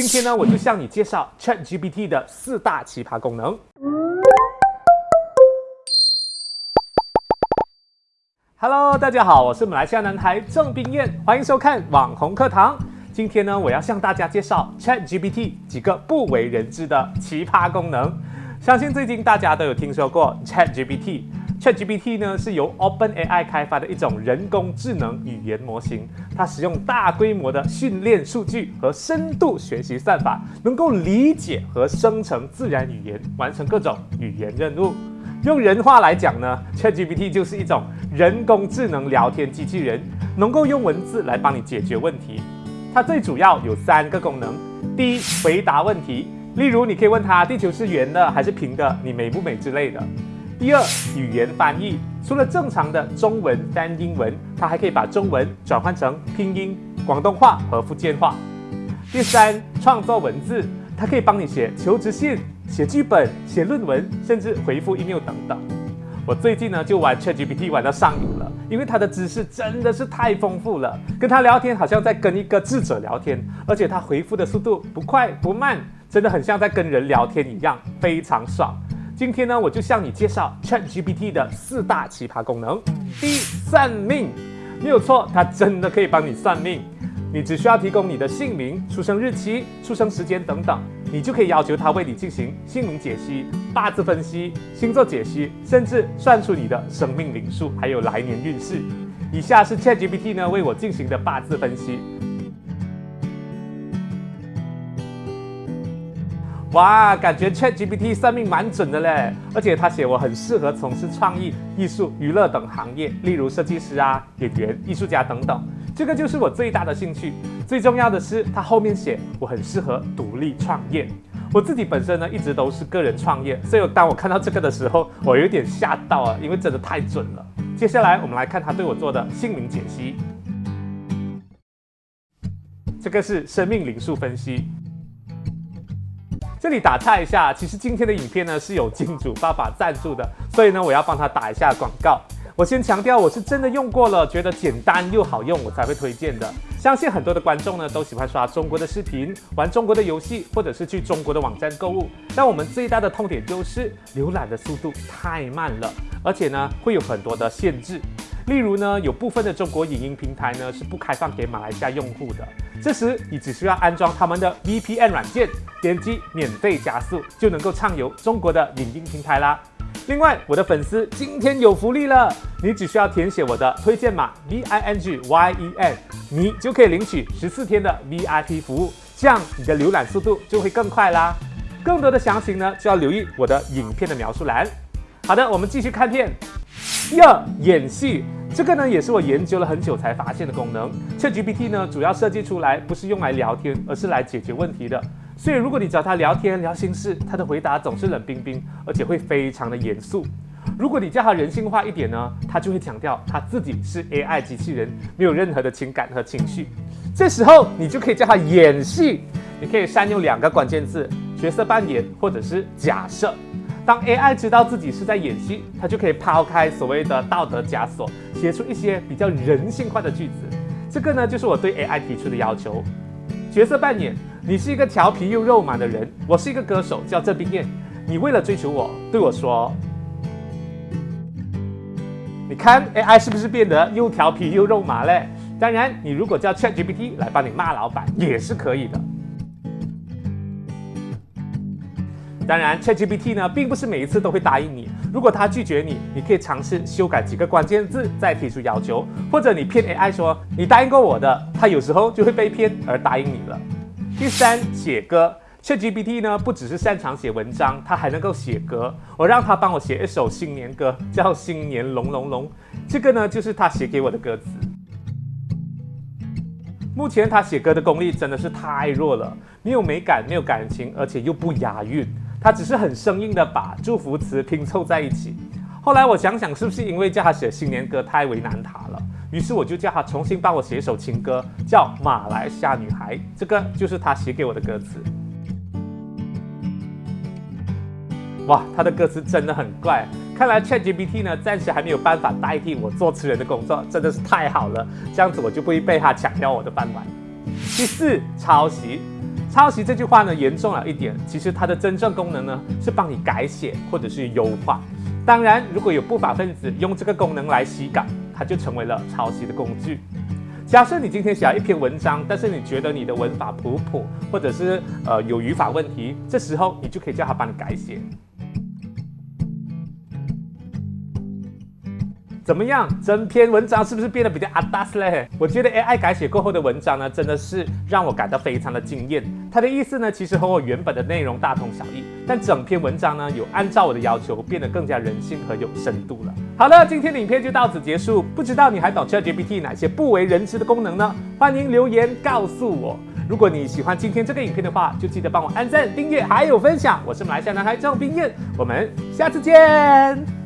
今天呢，我就向你介绍 ChatGPT 的四大奇葩功能。Hello，大家好，我是马来西亚男孩郑冰燕，欢迎收看网红课堂。今天呢，我要向大家介绍 ChatGPT 几个不为人知的奇葩功能。相信最近大家都有听说过 ChatGPT。ChatGPT 呢是由 OpenAI 开发的一种人工智能语言模型，它使用大规模的训练数据和深度学习算法，能够理解和生成自然语言，完成各种语言任务。用人话来讲呢，ChatGPT 就是一种人工智能聊天机器人，能够用文字来帮你解决问题。它最主要有三个功能：第一，回答问题，例如你可以问它地球是圆的还是平的，你美不美之类的；第二，语言翻译，除了正常的中文翻英文，它还可以把中文转换成拼音、广东话和福建话；第三，创作文字，它可以帮你写求职信。写剧本、写论文，甚至回复 email 等等。我最近呢就玩 ChatGPT 玩到上瘾了，因为它的知识真的是太丰富了。跟他聊天好像在跟一个智者聊天，而且他回复的速度不快不慢，真的很像在跟人聊天一样，非常爽。今天呢我就向你介绍 ChatGPT 的四大奇葩功能。第一，算命，没有错，它真的可以帮你算命。你只需要提供你的姓名、出生日期、出生时间等等，你就可以要求它为你进行姓名解析、八字分析、星座解析，甚至算出你的生命灵数，还有来年运势。以下是 ChatGPT 呢为我进行的八字分析。哇，感觉 ChatGPT 算命蛮准的嘞，而且他写我很适合从事创意、艺术、娱乐等行业，例如设计师啊、演员、艺术家等等。这个就是我最大的兴趣。最重要的是，他后面写我很适合独立创业。我自己本身呢，一直都是个人创业，所以当我看到这个的时候，我有点吓到啊，因为真的太准了。接下来我们来看他对我做的姓名解析。这个是生命灵数分析。这里打岔一下，其实今天的影片呢是有金主爸爸赞助的，所以呢我要帮他打一下广告。我先强调，我是真的用过了，觉得简单又好用，我才会推荐的。相信很多的观众呢都喜欢刷中国的视频，玩中国的游戏，或者是去中国的网站购物。但我们最大的痛点就是浏览的速度太慢了，而且呢会有很多的限制。例如呢，有部分的中国影音平台呢是不开放给马来西亚用户的。这时你只需要安装他们的 VPN 软件，点击免费加速，就能够畅游中国的影音平台啦。另外，我的粉丝今天有福利了，你只需要填写我的推荐码 V I N G Y E N，你就可以领取十四天的 VIP 服务，这样你的浏览速度就会更快啦。更多的详情呢，就要留意我的影片的描述栏。好的，我们继续看片。第二，演戏，这个呢也是我研究了很久才发现的功能。ChatGPT 呢主要设计出来不是用来聊天，而是来解决问题的。所以，如果你找他聊天聊心事，他的回答总是冷冰冰，而且会非常的严肃。如果你叫他人性化一点呢，他就会强调他自己是 AI 机器人，没有任何的情感和情绪。这时候，你就可以叫他演戏，你可以善用两个关键字：角色扮演或者是假设。当 AI 知道自己是在演戏，它就可以抛开所谓的道德枷锁，写出一些比较人性化的句子。这个呢，就是我对 AI 提出的要求。角色扮演。你是一个调皮又肉麻的人，我是一个歌手，叫郑冰燕。你为了追求我，对我说：“你看 AI 是不是变得又调皮又肉麻嘞？”当然，你如果叫 ChatGPT 来帮你骂老板也是可以的。当然，ChatGPT 呢，并不是每一次都会答应你。如果他拒绝你，你可以尝试修改几个关键字，再提出要求，或者你骗 AI 说你答应过我的，他有时候就会被骗而答应你了。第三，写歌。ChatGPT 呢，不只是擅长写文章，它还能够写歌。我让它帮我写一首新年歌，叫《新年龙龙龙》。这个呢，就是他写给我的歌词。目前他写歌的功力真的是太弱了，没有美感，没有感情，而且又不押韵。他只是很生硬的把祝福词拼凑在一起。后来我想想，是不是因为叫他写新年歌太为难他了？于是我就叫他重新帮我写一首情歌，叫《马来西亚女孩》，这个就是他写给我的歌词。哇，他的歌词真的很怪，看来 ChatGPT 呢暂时还没有办法代替我作词人的工作，真的是太好了，这样子我就不会被他抢掉我的饭碗。第四，抄袭。抄袭这句话呢严重了一点，其实它的真正功能呢是帮你改写或者是优化。当然，如果有不法分子用这个功能来洗稿，它就成为了抄袭的工具。假设你今天写了一篇文章，但是你觉得你的文法普普，或者是呃有语法问题，这时候你就可以叫他帮你改写。怎么样？整篇文章是不是变得比较阿达斯嘞？我觉得 AI 改写过后的文章呢，真的是让我感到非常的惊艳。它的意思呢，其实和我原本的内容大同小异，但整篇文章呢，有按照我的要求变得更加人性和有深度了。好了，今天的影片就到此结束。不知道你还懂 ChatGPT 哪些不为人知的功能呢？欢迎留言告诉我。如果你喜欢今天这个影片的话，就记得帮我按赞、订阅还有分享。我是马来西亚男孩郑冰燕，我们下次见。